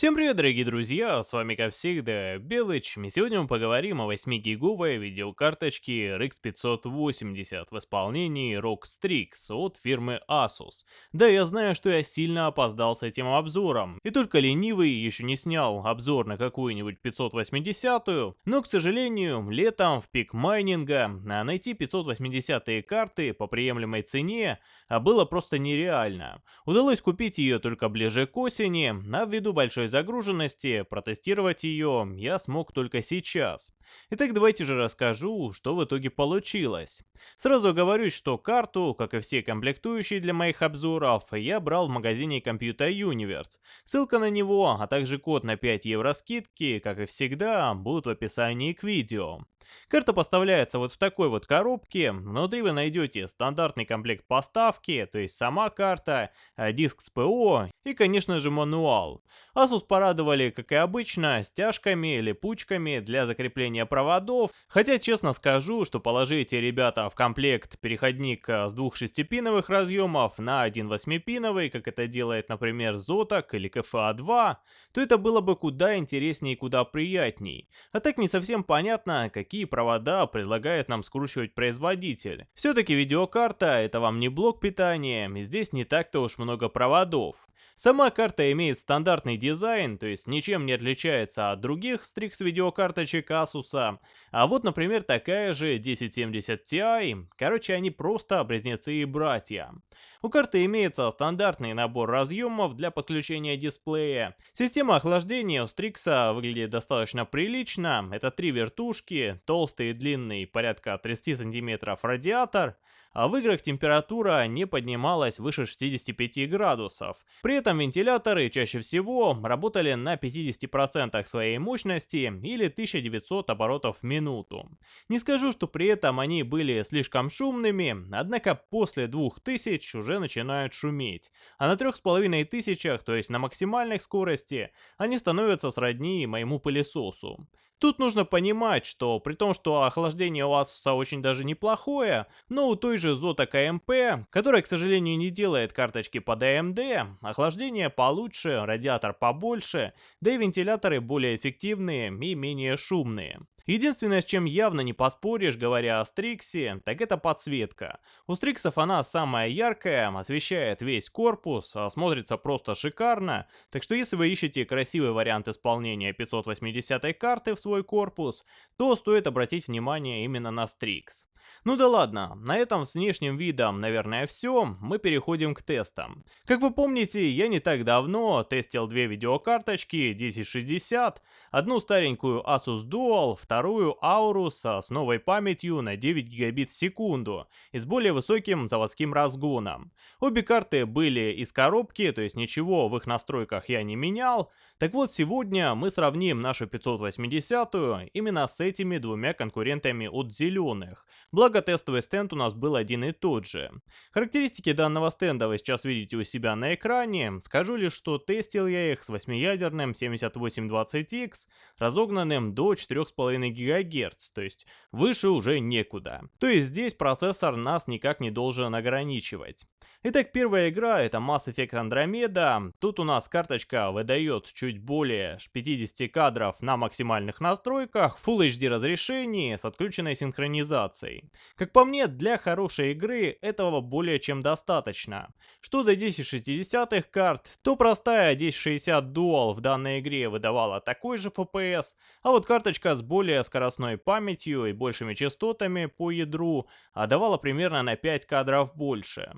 Всем привет, дорогие друзья, с вами как всегда Белыч, и сегодня мы поговорим о 8-гиговой видеокарточке RX 580 в исполнении ROG Strix от фирмы Asus. Да, я знаю, что я сильно опоздал с этим обзором, и только ленивый еще не снял обзор на какую-нибудь 580, но, к сожалению, летом в пик майнинга найти 580 карты по приемлемой цене а, было просто нереально. Удалось купить ее только ближе к осени, а ввиду большой загруженности, протестировать ее я смог только сейчас. Итак, давайте же расскажу, что в итоге получилось. Сразу говорю, что карту, как и все комплектующие для моих обзоров, я брал в магазине Computer Universe. Ссылка на него, а также код на 5 евро скидки, как и всегда, будут в описании к видео. Карта поставляется вот в такой вот коробке. Внутри вы найдете стандартный комплект поставки, то есть сама карта, э, диск с ПО и, конечно же, мануал. Asus порадовали, как и обычно, стяжками, липучками для закрепления проводов. Хотя, честно скажу, что положите, ребята, в комплект переходник э, с двух шестипиновых разъемов на один восьмипиновый, как это делает, например, Zotac или KFA2, то это было бы куда интереснее и куда приятней. А так не совсем понятно, какие провода предлагает нам скручивать производитель. Все-таки видеокарта это вам не блок питания, здесь не так-то уж много проводов. Сама карта имеет стандартный дизайн, то есть ничем не отличается от других Strix видеокарточек Asus. А вот, например, такая же 1070 Ti. Короче, они просто близнецы и братья. У карты имеется стандартный набор разъемов для подключения дисплея. Система охлаждения у Strix выглядит достаточно прилично. Это три вертушки, толстый и длинный, порядка 30 см радиатор, а в играх температура не поднималась выше 65 градусов. При этом вентиляторы чаще всего работали на 50% своей мощности или 1900 оборотов в минуту. Не скажу, что при этом они были слишком шумными, однако после 2000 уже начинают шуметь, а на 3500, то есть на максимальной скорости, они становятся сродни моему пылесосу. Тут нужно понимать, что при том, что охлаждение у Asus очень даже неплохое, но у той же Zotac AMP, которая, к сожалению, не делает карточки под AMD, охлаждение получше, радиатор побольше, да и вентиляторы более эффективные и менее шумные. Единственное, с чем явно не поспоришь, говоря о Стриксе, так это подсветка. У Стриксов она самая яркая, освещает весь корпус, а смотрится просто шикарно, так что если вы ищете красивый вариант исполнения 580 карты в свой корпус, то стоит обратить внимание именно на Стрикс. Ну да ладно, на этом с внешним видом, наверное, все, мы переходим к тестам. Как вы помните, я не так давно тестил две видеокарточки 1060, одну старенькую Asus Dual, вторую Aorus с новой памятью на 9 гигабит в секунду и с более высоким заводским разгоном. Обе карты были из коробки, то есть ничего в их настройках я не менял. Так вот, сегодня мы сравним нашу 580 именно с этими двумя конкурентами от зеленых. Благо тестовый стенд у нас был один и тот же. Характеристики данного стенда вы сейчас видите у себя на экране. Скажу лишь, что тестил я их с 8-ядерным 7820X, разогнанным до 4,5 ГГц, то есть выше уже некуда. То есть здесь процессор нас никак не должен ограничивать. Итак, первая игра это Mass Effect Andromeda. Тут у нас карточка выдает чуть более 50 кадров на максимальных настройках, Full HD разрешении с отключенной синхронизацией. Как по мне, для хорошей игры этого более чем достаточно. Что до 1060 карт, то простая 1060 Dual в данной игре выдавала такой же FPS, а вот карточка с более скоростной памятью и большими частотами по ядру давала примерно на 5 кадров больше.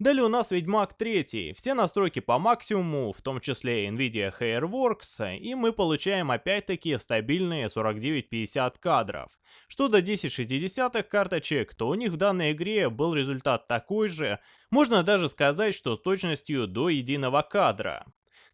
Далее у нас Ведьмак 3, все настройки по максимуму, в том числе Nvidia Hairworks, и мы получаем опять-таки стабильные 49-50 кадров. Что до 1060 карточек, то у них в данной игре был результат такой же, можно даже сказать, что с точностью до единого кадра.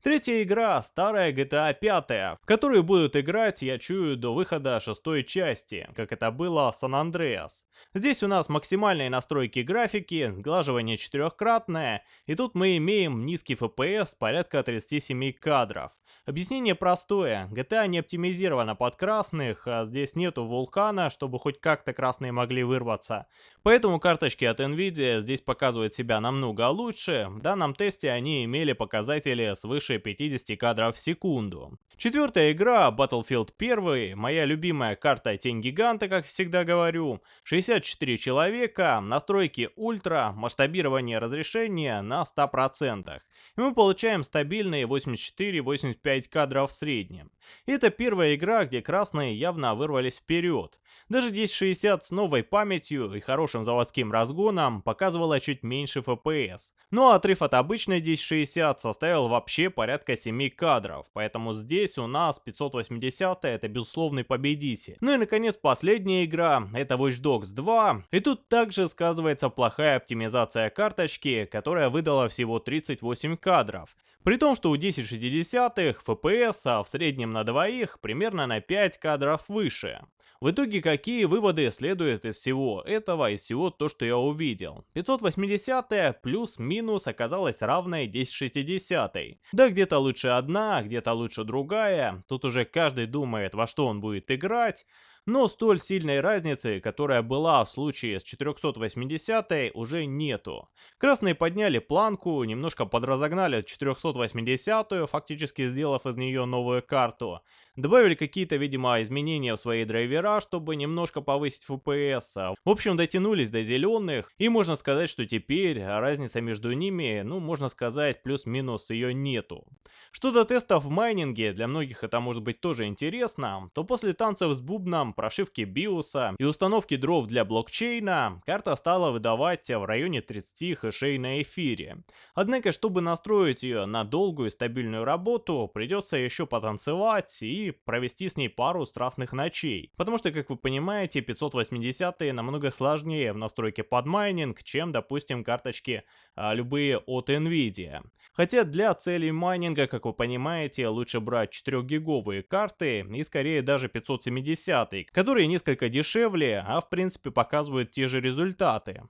Третья игра, старая GTA 5, в которую будут играть, я чую, до выхода шестой части, как это было San Andreas. Здесь у нас максимальные настройки графики, сглаживание четырехкратное, и тут мы имеем низкий FPS порядка 37 кадров. Объяснение простое. GTA не оптимизирована под красных, а здесь нету вулкана, чтобы хоть как-то красные могли вырваться. Поэтому карточки от Nvidia здесь показывают себя намного лучше. В данном тесте они имели показатели свыше 50 кадров в секунду. Четвертая игра, Battlefield 1, моя любимая карта Тень Гиганта, как всегда говорю. 64 человека, настройки ультра, масштабирование разрешения на 100%. И мы получаем стабильные 84-85 кадров в среднем. Это первая игра, где красные явно вырвались вперед. Даже 1060 с новой памятью и хорошим заводским разгоном показывала чуть меньше FPS. Но отрыв от обычной 1060 составил вообще порядка 7 кадров, поэтому здесь у нас 580 это безусловный победитель. Ну и наконец последняя игра, это Watch Dogs 2. И тут также сказывается плохая оптимизация карточки, которая выдала всего 38 кадров. При том, что у 1060-х FPS в среднем на двоих примерно на 5 кадров выше. В итоге какие выводы следуют из всего этого, из всего то, что я увидел? 580 плюс-минус оказалась равной 1060. Да где-то лучше одна, где-то лучше другая, тут уже каждый думает во что он будет играть. Но столь сильной разницы, которая была в случае с 480 уже нету. Красные подняли планку, немножко подразогнали 480 фактически сделав из нее новую карту. Добавили какие-то, видимо, изменения в свои драйвера, чтобы немножко повысить FPS. В общем, дотянулись до зеленых, и можно сказать, что теперь разница между ними, ну, можно сказать, плюс-минус ее нету. Что до тестов в майнинге, для многих это может быть тоже интересно, то после танцев с бубном, прошивки биоса и установки дров для блокчейна, карта стала выдавать в районе 30 хэшей на эфире. Однако, чтобы настроить ее на долгую и стабильную работу, придется еще потанцевать и провести с ней пару страстных ночей. Потому что, как вы понимаете, 580 намного сложнее в настройке под майнинг, чем, допустим, карточки а, любые от Nvidia. Хотя для целей майнинга, как вы понимаете, лучше брать 4-гиговые карты и скорее даже 570, которые несколько дешевле, а в принципе показывают те же результаты.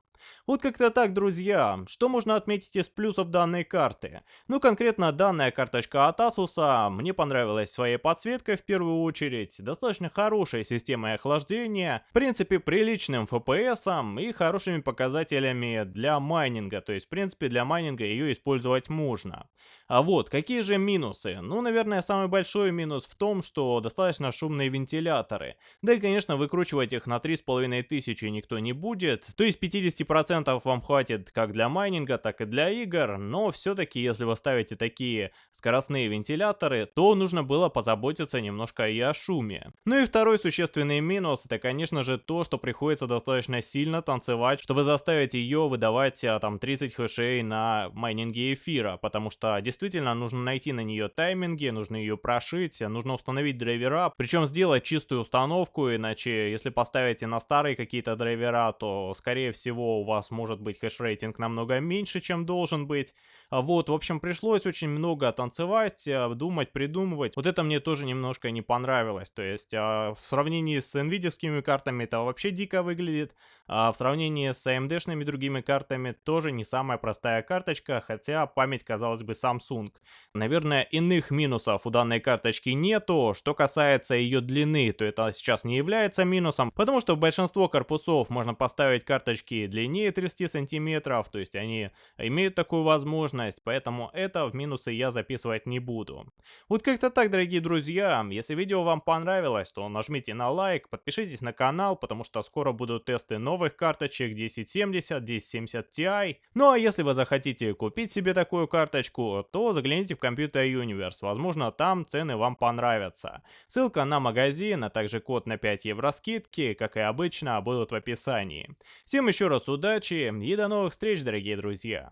Вот как-то так, друзья. Что можно отметить из плюсов данной карты? Ну, конкретно данная карточка от Asus мне понравилась своей подсветкой в первую очередь, достаточно хорошей системой охлаждения, в принципе, приличным FPS и хорошими показателями для майнинга, то есть, в принципе, для майнинга ее использовать можно. А вот, какие же минусы? Ну, наверное, самый большой минус в том, что достаточно шумные вентиляторы. Да и, конечно, выкручивать их на 3500 никто не будет, то есть 50 10% вам хватит как для майнинга, так и для игр, но все-таки если вы ставите такие скоростные вентиляторы, то нужно было позаботиться немножко и о шуме. Ну и второй существенный минус, это конечно же то, что приходится достаточно сильно танцевать, чтобы заставить ее выдавать а, там 30 хэшей на майнинге эфира, потому что действительно нужно найти на нее тайминги, нужно ее прошить, нужно установить драйвера, причем сделать чистую установку, иначе если поставите на старые какие-то драйвера, то скорее всего у вас может быть хэш-рейтинг намного меньше, чем должен быть. А вот, в общем, пришлось очень много танцевать, э, думать, придумывать. Вот это мне тоже немножко не понравилось. То есть, а, в сравнении с nvidia картами это вообще дико выглядит. А в сравнении с AMD-шными другими картами тоже не самая простая карточка, хотя память, казалось бы, Samsung. Наверное, иных минусов у данной карточки нету. Что касается ее длины, то это сейчас не является минусом, потому что в большинство корпусов можно поставить карточки длиннее 30 сантиметров, то есть они имеют такую возможность, поэтому это в минусы я записывать не буду. Вот как-то так, дорогие друзья. Если видео вам понравилось, то нажмите на лайк, подпишитесь на канал, потому что скоро будут тесты новых карточек 1070, 1070 Ti. Ну а если вы захотите купить себе такую карточку, то загляните в Computer Universe, возможно там цены вам понравятся. Ссылка на магазин, а также код на 5 евро скидки, как и обычно, будут в описании. Всем еще раз удачи и до новых встреч, дорогие друзья!